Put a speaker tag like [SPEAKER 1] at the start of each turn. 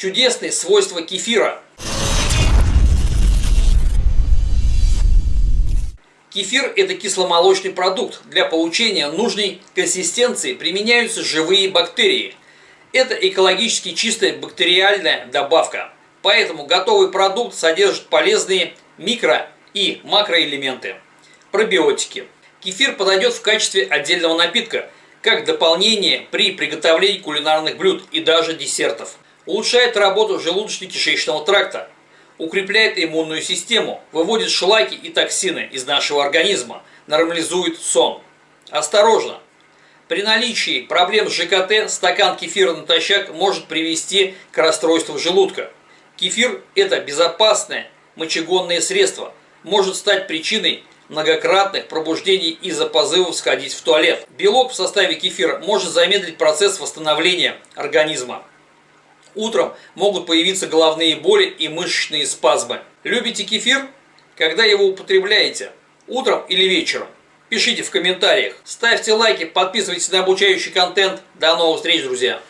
[SPEAKER 1] Чудесные свойства кефира. Кефир – это кисломолочный продукт. Для получения нужной консистенции применяются живые бактерии. Это экологически чистая бактериальная добавка. Поэтому готовый продукт содержит полезные микро- и макроэлементы. Пробиотики. Кефир подойдет в качестве отдельного напитка, как дополнение при приготовлении кулинарных блюд и даже десертов. Улучшает работу желудочно-кишечного тракта, укрепляет иммунную систему, выводит шлаки и токсины из нашего организма, нормализует сон. Осторожно! При наличии проблем с ЖКТ стакан кефира натощак может привести к расстройству желудка. Кефир – это безопасное мочегонное средство, может стать причиной многократных пробуждений из-за позывов сходить в туалет. Белок в составе кефира может замедлить процесс восстановления организма. Утром могут появиться головные боли и мышечные спазмы. Любите кефир? Когда его употребляете? Утром или вечером? Пишите в комментариях. Ставьте лайки, подписывайтесь на обучающий контент. До новых встреч, друзья!